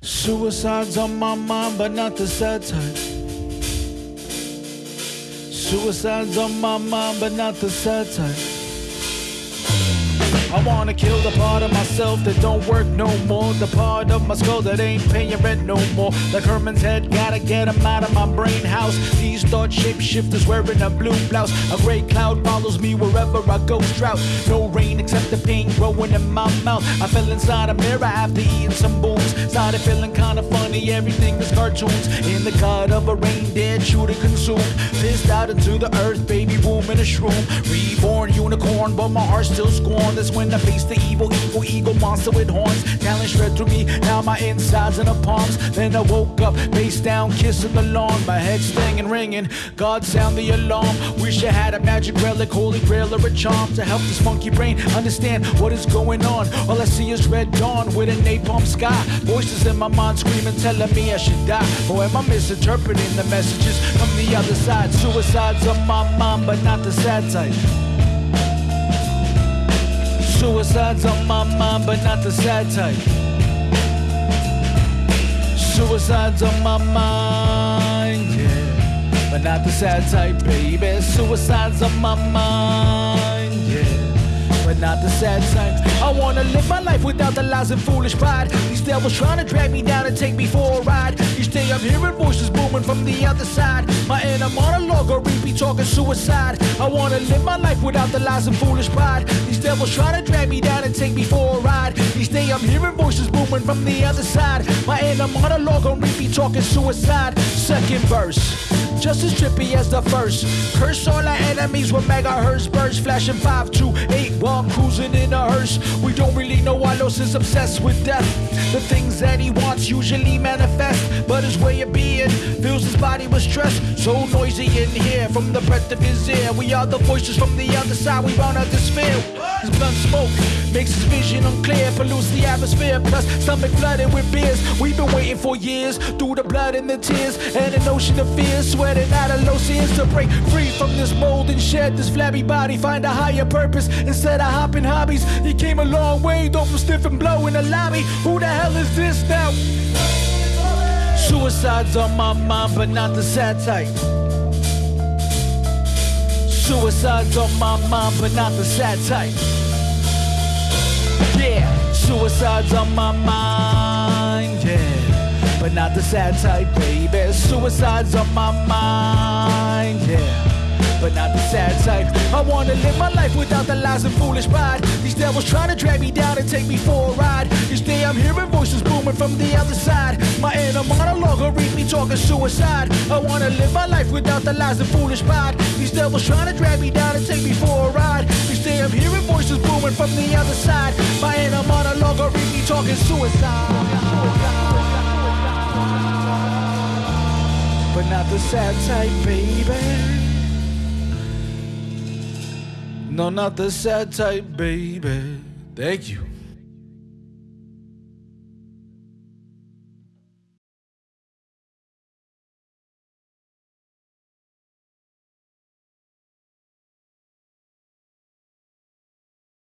Suicide's on my mind, but not the sad type. Suicide's on my mind, but not the sad type. I wanna kill the part of myself that don't work no more. The part of my skull that ain't paying rent no more. Like Herman's head, gotta get him out of my brain house. These thought shapeshifters wearing a blue blouse. A gray cloud follows me wherever I go. Drought, no rain except the pain growing in my mouth. I fell inside a mirror after eating some booms. Started feeling kinda funny, everything is cartoons. In the cut of a reindeer, chewed and consumed. Pissed out into the earth, baby boom in a shroom. Reborn unicorn, but my heart still scorned. That's when I face the evil, evil eagle monster with horns. Talent shred through me, now my insides and the palms. Then I woke up, face down, kissing the lawn. My head stinging, ringing. God sound the alarm. Wish I had a magic relic, holy grail, or a charm to help this funky brain understand what is going on. All I see is red dawn with a napalm sky. Voices in my mind screaming, telling me I should die. Or am I misinterpreting the messages from the other side? Suicide's on my mind, but not the sad type. Suicide's on my mind, but not the sad type. Suicide's on my mind, yeah. But not the sad type, baby. Suicide's on my mind, yeah. But not the sad type. I wanna live my life without the lies and foolish pride. These devils trying to drag me down and take me for a ride. Each day I'm hearing voices booming from the other side. My inner monologue talking suicide. I wanna live my life without the lies and foolish pride. These devils try to drag me down and take me for a ride. Each day I'm hearing voices booming from the other side. My inner monologue on repeat talking suicide. Second verse. Just as trippy as the first. Curse all our enemies with megahertz bursts, flashing 528 while cruising in a hearse. We don't really know why Los is obsessed with death. The things that he wants usually manifest, but his way of being fills his body with stress. So noisy in here from the breath of his ear. We are the voices from the other side. We burn out this fear. His blunt smoke makes his vision unclear, pollutes the atmosphere. Plus, stomach flooded with beers. We've been waiting for years through the blood and the tears and an ocean of fears. Sweating out of low seas to break free from this mold and shed this flabby body. Find a higher purpose instead of hopping hobbies. You came a long way, though from stiff and blow in the lobby. Who the hell is this now? Suicide's on my mind, but not the sad type. Suicide's on my mind, but not the sad type. Yeah, suicide's on my mind, yeah. But not the sad type, baby. Suicide's on my mind, yeah. But not the sad type. I wanna live my life without the lies and foolish pride. These devils trying to drag me down and take me for a ride. Each day I'm hearing voices booming from the other side. My inner monologue will read me talking suicide. I wanna live my life without the lies and foolish pride. These devils trying to drag me down and take me for a ride. From the other side. My inner monologue or read me talking suicide. But not the sad type, baby. No, not the sad type, baby. Thank you.